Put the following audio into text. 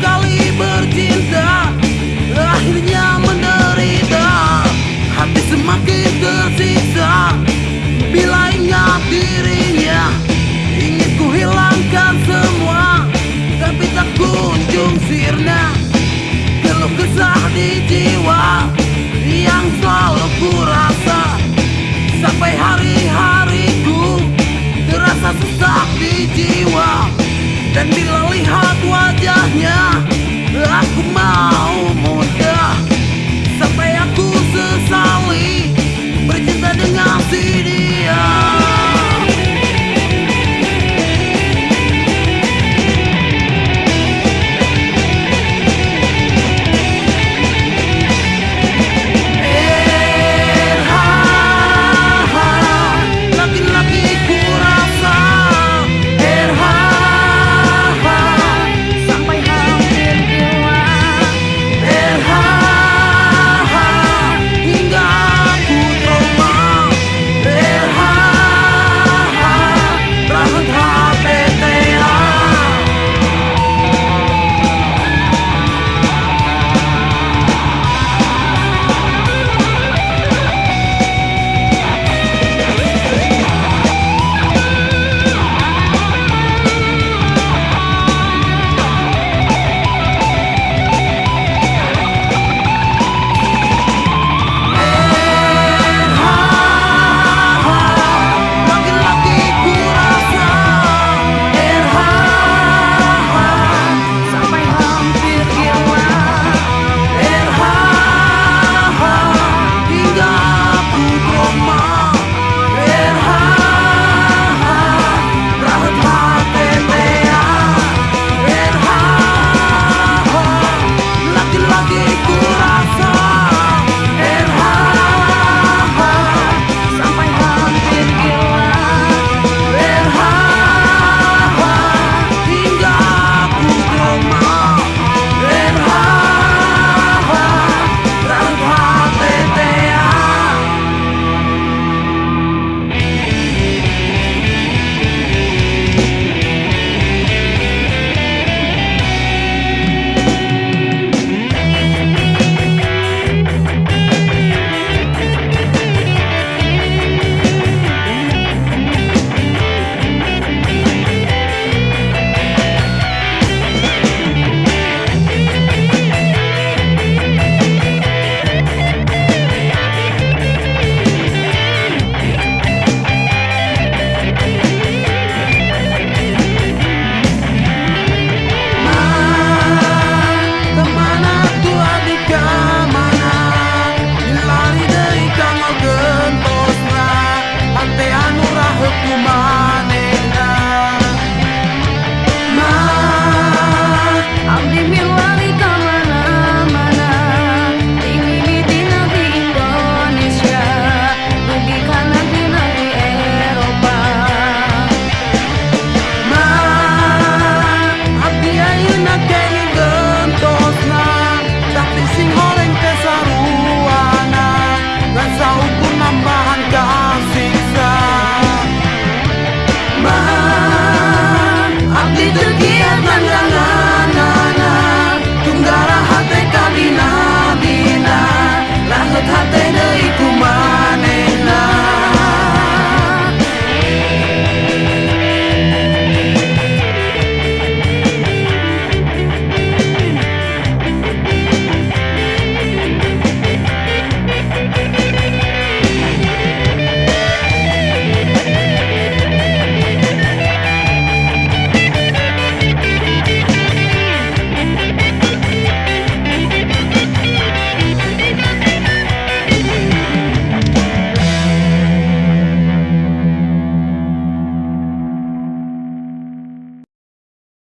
kali bercinta. Akhirnya